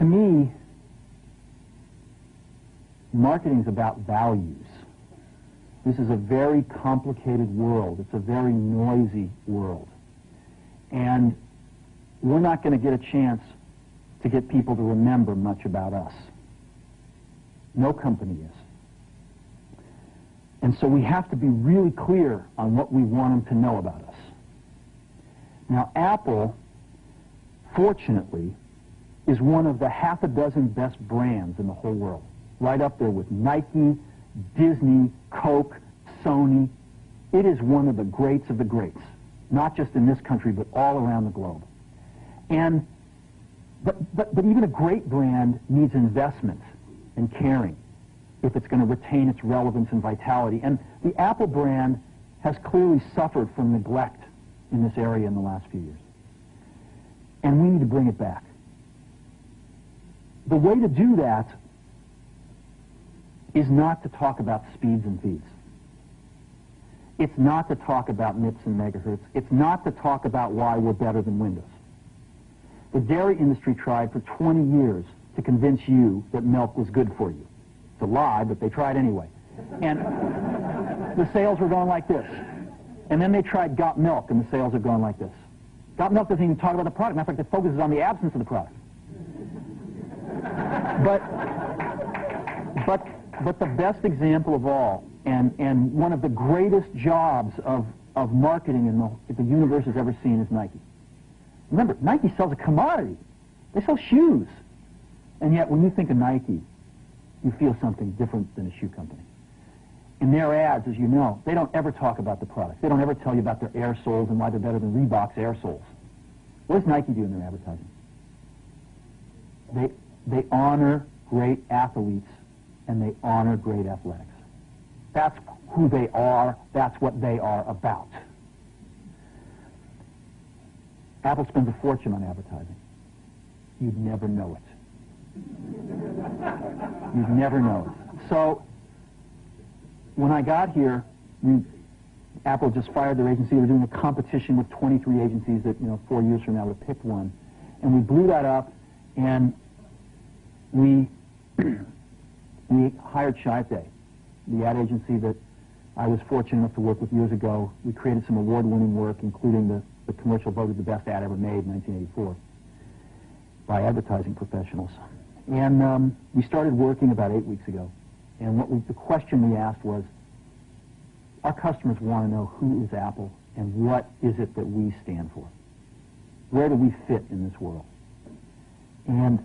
to me, marketing is about values. This is a very complicated world. It's a very noisy world. And we're not going to get a chance to get people to remember much about us. No company is. And so we have to be really clear on what we want them to know about us. Now, Apple, fortunately, is one of the half a dozen best brands in the whole world. Right up there with Nike, Disney, Coke, Sony. It is one of the greats of the greats, not just in this country, but all around the globe. And, but, but, but even a great brand needs investment and caring if it's going to retain its relevance and vitality. And the Apple brand has clearly suffered from neglect in this area in the last few years. And we need to bring it back. The way to do that is not to talk about speeds and feeds. It's not to talk about MIPS and megahertz. It's not to talk about why we're better than Windows. The dairy industry tried for 20 years to convince you that milk was good for you. It's a lie, but they tried anyway. And the sales were going like this. And then they tried Got Milk, and the sales are going like this. Got Milk doesn't even talk about the product. Matter of fact, it focuses on the absence of the product. But, but, but the best example of all, and, and one of the greatest jobs of, of marketing in the, the universe has ever seen is Nike. Remember, Nike sells a commodity. They sell shoes. And yet, when you think of Nike, you feel something different than a shoe company. In their ads, as you know, they don't ever talk about the product. They don't ever tell you about their air soles and why they're better than Reebok's air soles. What does Nike do in their advertising? They, they honor great athletes and they honor great athletics. That's who they are. That's what they are about. Apple spends a fortune on advertising. You'd never know it. You'd never know it. So when I got here, we, Apple just fired their agency. They were doing a competition with 23 agencies that, you know, four years from now would pick one. And we blew that up, and we, we hired Chiat/Day, the ad agency that I was fortunate enough to work with years ago. We created some award-winning work, including the, the commercial voted the best ad ever made in 1984 by advertising professionals. And um, we started working about eight weeks ago. And what we, the question we asked was, our customers want to know who is Apple and what is it that we stand for? Where do we fit in this world? And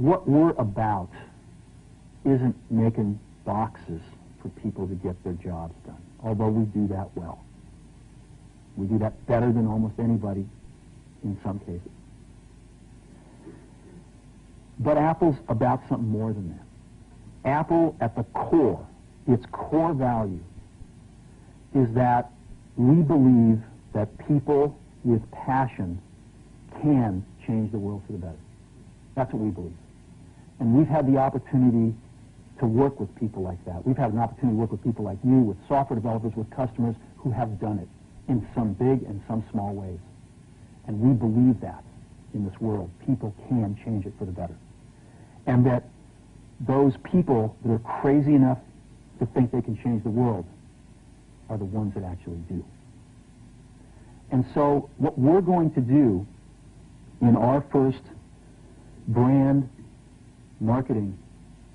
what we're about isn't making boxes for people to get their jobs done, although we do that well. We do that better than almost anybody in some cases. But Apple's about something more than that. Apple, at the core, its core value, is that we believe that people with passion can change the world for the better. That's what we believe. And we've had the opportunity to work with people like that. We've had an opportunity to work with people like you, with software developers, with customers who have done it in some big and some small ways. And we believe that in this world. People can change it for the better and that those people that are crazy enough to think they can change the world are the ones that actually do. And so what we're going to do in our first brand marketing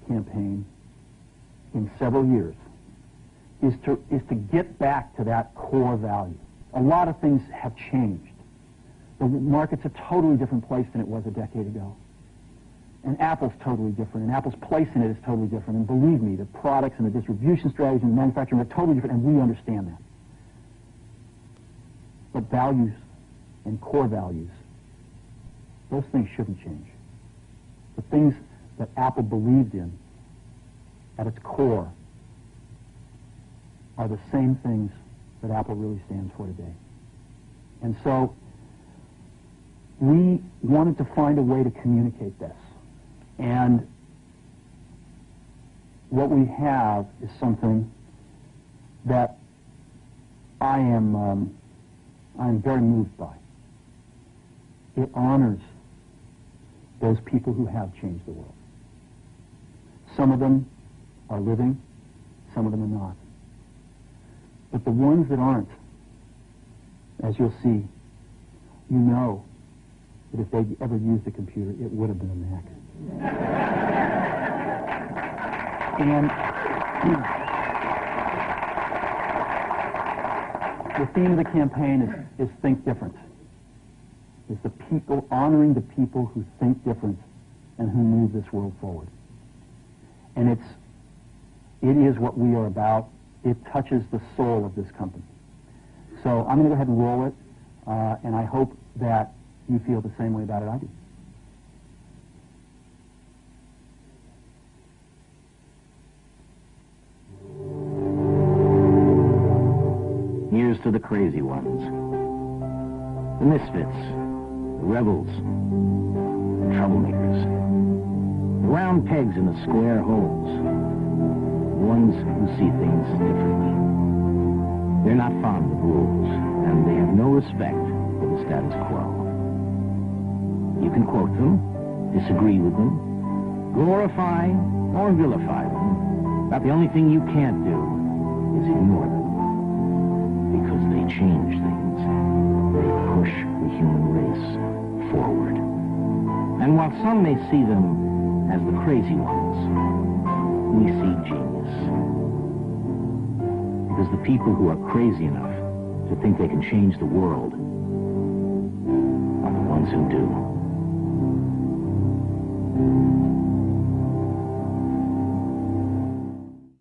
campaign in several years is to, is to get back to that core value. A lot of things have changed. The market's a totally different place than it was a decade ago. And Apple's totally different, and Apple's place in it is totally different. And believe me, the products and the distribution strategy and the manufacturing are totally different, and we understand that. But values and core values, those things shouldn't change. The things that Apple believed in at its core are the same things that Apple really stands for today. And so we wanted to find a way to communicate this. And what we have is something that I am um, I am very moved by. it honors those people who have changed the world. Some of them are living, some of them are not. But the ones that aren't, as you'll see, you know that if they'd ever used a computer, it would have been a Mac. and the theme of the campaign is, is Think Different. It's the people, honoring the people who think different and who move this world forward. And it's, it is what we are about. It touches the soul of this company. So I'm going to go ahead and roll it, uh, and I hope that you feel the same way about it I do. Here's to the crazy ones. The misfits, the rebels, the troublemakers. Round pegs in the square holes. Ones who see things differently. They're not fond of rules, and they have no respect for the status quo. You can quote them, disagree with them, glorify or vilify them, but the only thing you can't do is ignore them. Because they change things. They push the human race forward. And while some may see them as the crazy ones, we see genius. Because the people who are crazy enough to think they can change the world are the ones who do.